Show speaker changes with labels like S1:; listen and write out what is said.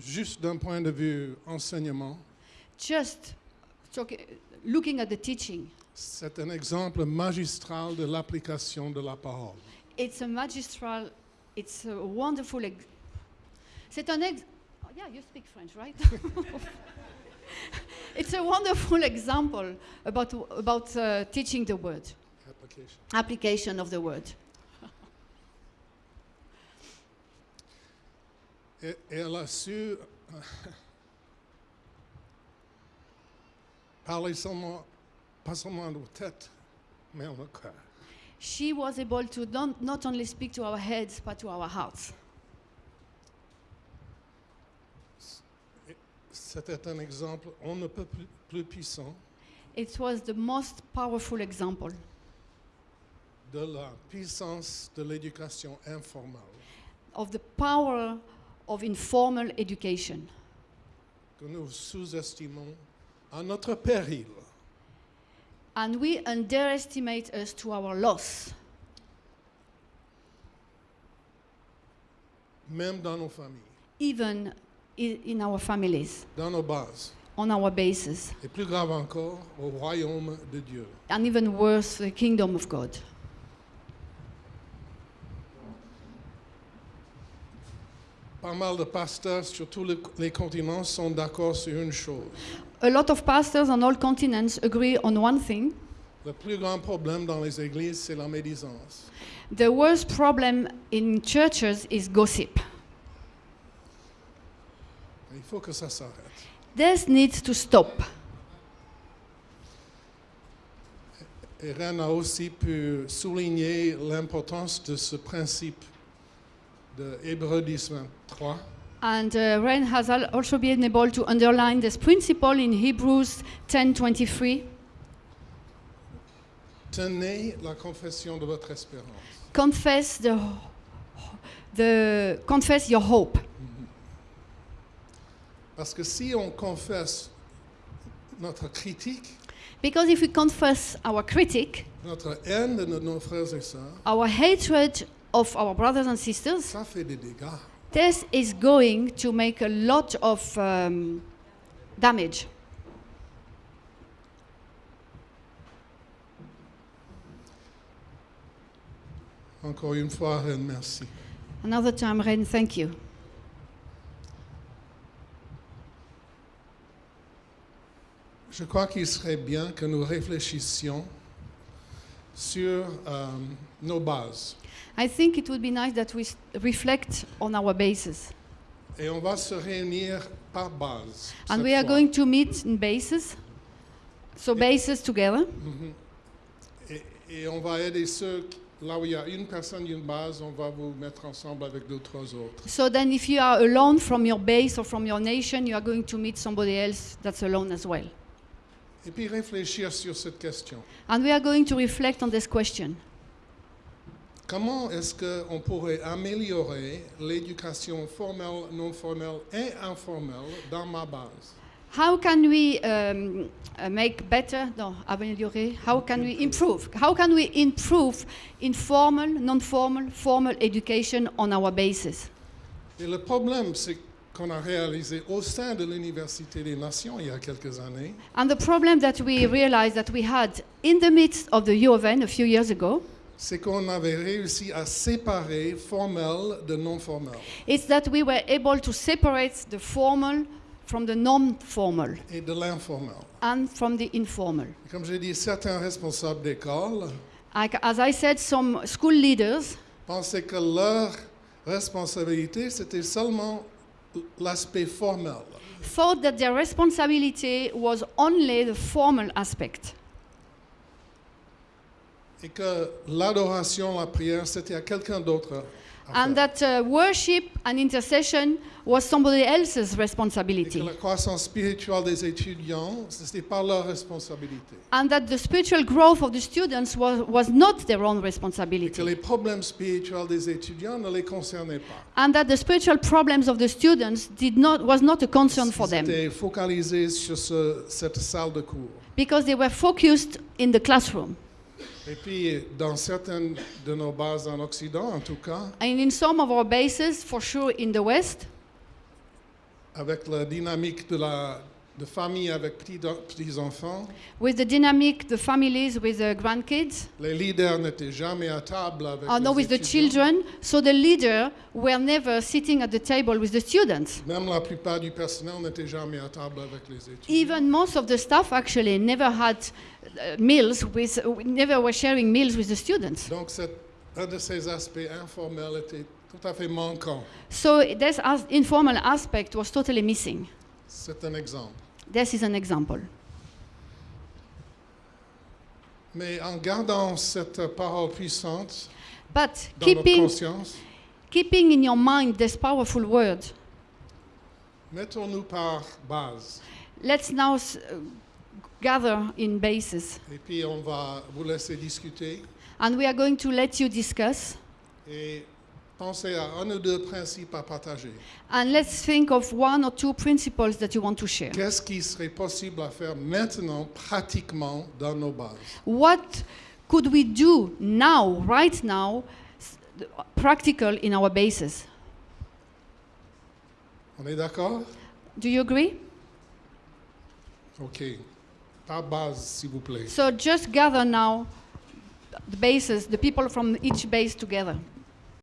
S1: Juste d'un point de vue enseignement,
S2: just talk, looking at the teaching,
S1: c'est un exemple magistral de l'application de la parole.
S2: it's a magistral, it's a wonderful. Ex- c'est un ex- oh, yeah, you speak French, right? it's a wonderful example about about uh, teaching the word,
S1: Application.
S2: application of the word.
S1: Et, et elle a su euh, parler seulement, pas seulement nos têtes, mais en notre cœur.
S2: She was able to not, not only speak to our heads but to our hearts.
S1: C'était un exemple, on ne peut plus, plus puissant
S2: It was the most powerful example
S1: de la puissance de l'éducation informelle
S2: of the power of informal education.
S1: que nous sous-estimons à notre péril.
S2: And we underestimate us to our loss,
S1: même dans nos familles,
S2: even in our families,
S1: dans nos bases,
S2: on our bases,
S1: et plus grave encore, au royaume de Dieu.
S2: and even worse, the kingdom of God.
S1: Pas mal de pasteurs sur tous les, continents sont d'accord sur une chose.
S2: A lot of pastors on all continents agree on one thing
S1: Le plus grand problème dans les églises, c'est la médisance.
S2: the worst problem in churches is gossip.
S1: Il faut que ça s'arrête.
S2: This needs to stop.
S1: Rennes a aussi pu souligner l'importance de ce principe de Hébreux 10, 23,
S2: And uh, Ren has al- also been able to underline this principle in Hebrews 10:23.
S1: Tenez la confession de votre espérance.
S2: Confess the, the confess your hope,
S1: Parce que si on confesse notre critique,
S2: because if we confess our critic,
S1: notre haine de nos frères et sœurs,
S2: our hatred of our brothers and sisters,
S1: ça fait des dégâts.
S2: this is going to make a lot of um, damage.
S1: Encore une fois, Rennes, merci.
S2: Another time, Ren, thank you.
S1: Je crois qu'il serait bien que nous réfléchissions sur euh, nos bases.
S2: I think it would be nice that we reflect on our bases.
S1: Et on va se réunir par base.
S2: And we are
S1: fois.
S2: going to meet in bases. So bases together.
S1: Mhm. Et, et on va aider ceux, là où il y a une personne, une base, on va vous mettre ensemble avec deux, trois autres.
S2: So then if you are alone from your base or from your nation, you are going to meet somebody else that's alone as well.
S1: Et puis réfléchir sur cette question.
S2: And we are going to reflect on this question.
S1: Comment est-ce qu'on pourrait améliorer l'éducation formelle, non formelle et informelle dans ma base?
S2: How can we um, uh, make better, no, améliorer, how can we improve? How can we improve informal, non-formal, formal education on our bases?
S1: Et le problème, c'est qu'on a réalisé au sein de l'Université des Nations il y a quelques années,
S2: And the problem that we realized that we had in the midst of the U of N a few years ago
S1: c'est qu'on avait réussi à séparer formel de non formel.
S2: is that we were able to separate the formal from the non-formal
S1: et de l'informel.
S2: and from the informal.
S1: Comme j'ai dit, certains responsables d'école
S2: Like, as I said, some school leaders
S1: pensaient que leur responsabilité, c'était seulement l'aspect formel.
S2: thought that their responsibility was only the formal aspect,
S1: Et que l'adoration, la prière, c'était à quelqu'un d'autre.
S2: and that uh, worship and intercession was somebody else's
S1: Et que
S2: responsibility,
S1: la croissance spirituelle des étudiants, ce n'était pas leur responsabilité.
S2: and that the spiritual growth of the students was, was not their own
S1: Et que
S2: responsibility,
S1: les problèmes spirituels des étudiants ne les concernaient pas.
S2: and that the spiritual problems of the students did not, was not a concern for
S1: Ils
S2: them,
S1: étaient focalisés sur ce- cette salle de cours.
S2: because they were focused in the classroom.
S1: Et puis, dans certaines de nos bases en Occident, en tout cas,
S2: And in some of our bases, for sure in the West,
S1: avec la dynamique de la de avec petits, enfants.
S2: with the dynamic, the families with the grandkids,
S1: Les leaders n'étaient jamais à table avec
S2: or no, with the children. So the leader were never sitting at the table with the students.
S1: Même la plupart du personnel n'était jamais à table avec les étudiants.
S2: Even most of the staff actually never had uh, meals with, never were sharing meals with the students.
S1: Donc, c'est un de ces aspects informels était tout à fait manquant.
S2: So this as informal aspect was totally missing.
S1: C'est un exemple.
S2: This is an example.
S1: Mais en gardant cette parole puissante
S2: But
S1: dans notre
S2: keeping,
S1: conscience,
S2: keeping in your mind this powerful word,
S1: mettons-nous par base.
S2: let's now gather in bases.
S1: Et puis, on va vous laisser discuter
S2: And we are going to let you discuss.
S1: et penser à un ou deux principes à partager.
S2: And let's think of one or two principles that you want to share.
S1: Qu'est-ce qui serait possible à faire maintenant, pratiquement, dans nos bases?
S2: What could we do now, right now, practical in our bases?
S1: On est d'accord?
S2: Do you agree?
S1: OK. Par base, s'il vous plaît.
S2: So just gather now the bases, the people from each base together.